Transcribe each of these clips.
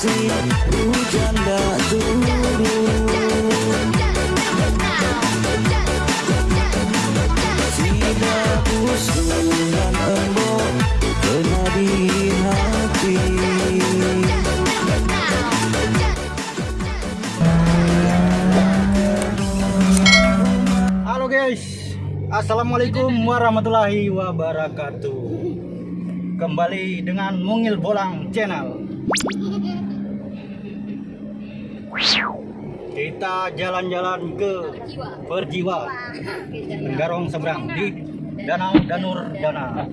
Halo guys, Assalamualaikum warahmatullahi wabarakatuh. Kembali dengan Mungil Bolang Channel Kita jalan-jalan ke Perjiwa Garong seberang di Danau Danur Dana.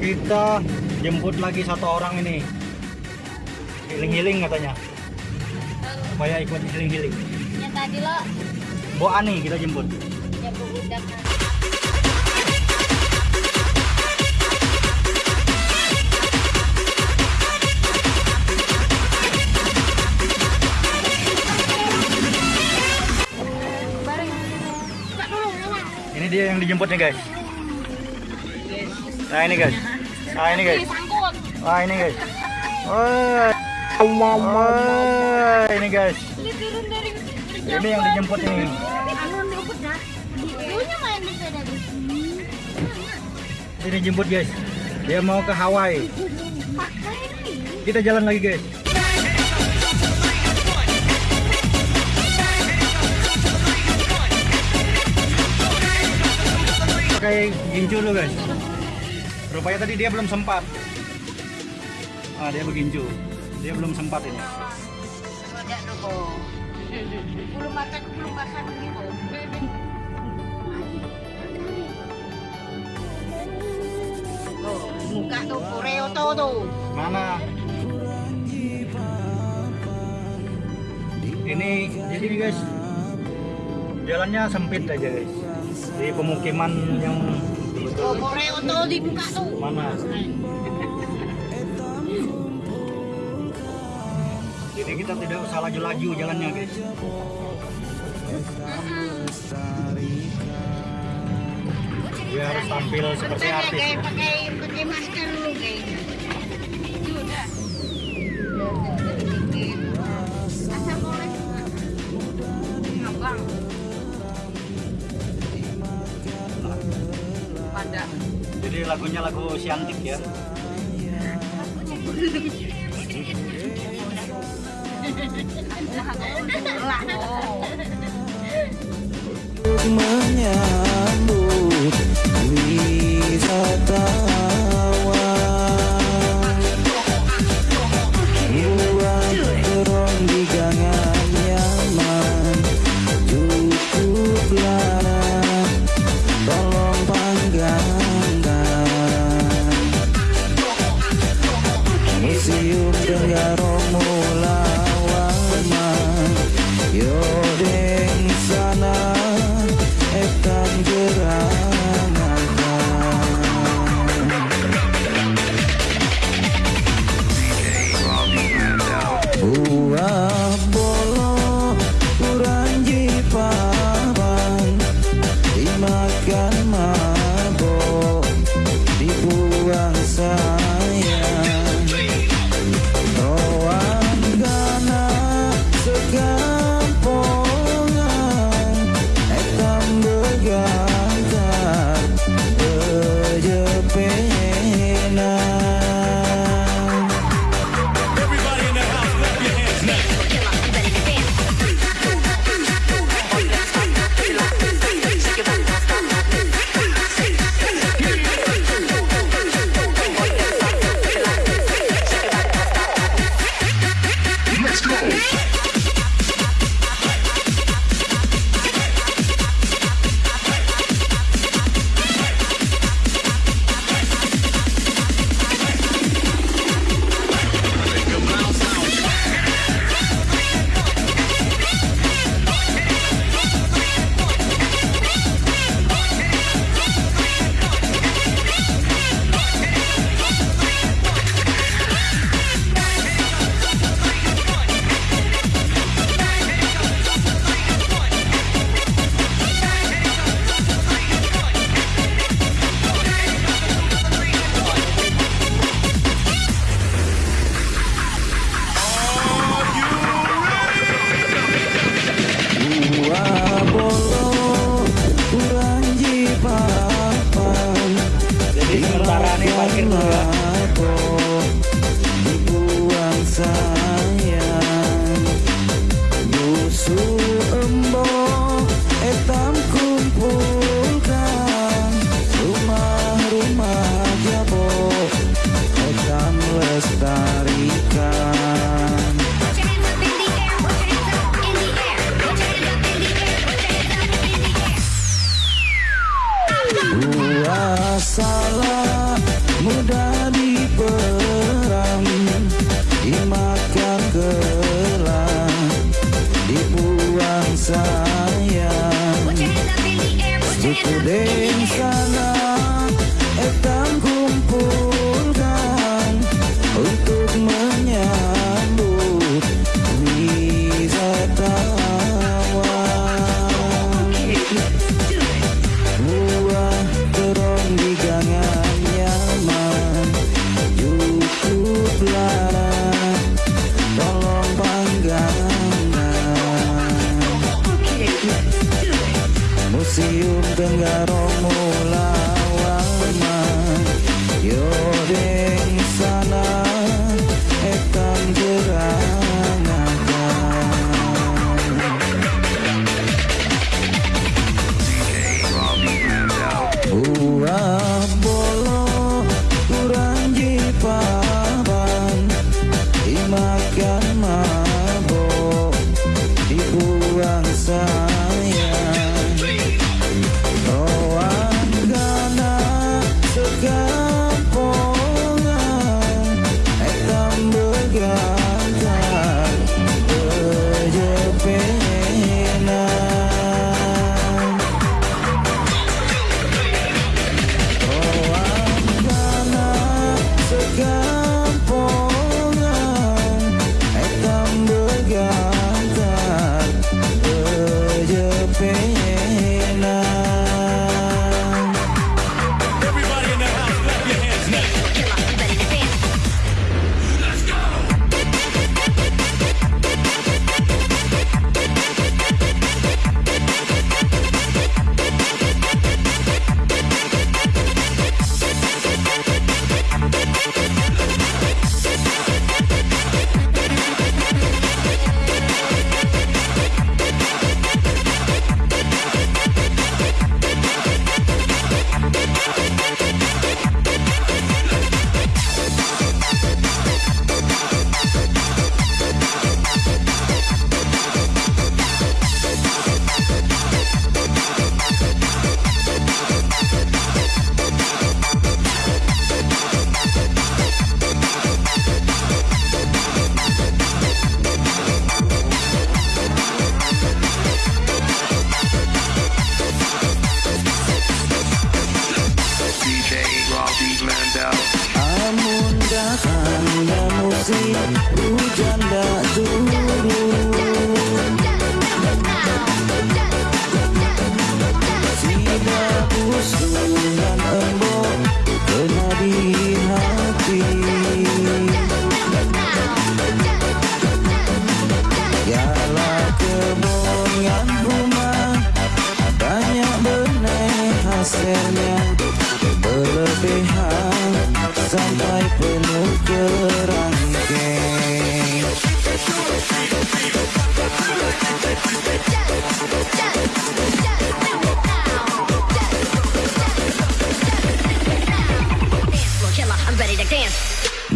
Kita jemput lagi satu orang ini Healing-healing katanya. Supaya ikut healing-healing Yang tadi lo. Bu Ani kita jemput. Ya bu udah Ini dia yang dijemput nih guys. Nah ini guys. Nah ini guys. Nah ini guys. Woi Ini guys ini turun dari Ini yang dijemput ini. Anu dijemput sini. Ini jemput guys. Dia mau ke Hawaii. Ini Kita jalan lagi guys. Pakai gincu dulu guys. Rupanya tadi dia belum sempat. Ah dia begincu Dia belum sempat ini belum makan belum makan gitu Tuh, muka tuh koreo tuh tuh Mana? Ini jadi nih guys Jalannya sempit aja guys Di pemukiman yang tuh koreo tuh di muka tuh mana? Jadi kita tidak usah laju-laju jalannya guys Dia harus tampil seperti Makanya artis kayak pakai pakai masker dulu guys. Sudah. Asal boleh. Ngabang. Pada. Jadi lagunya lagu Siantik ya Lah. mơ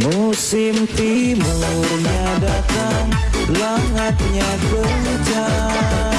Musim timurnya datang Langatnya kencang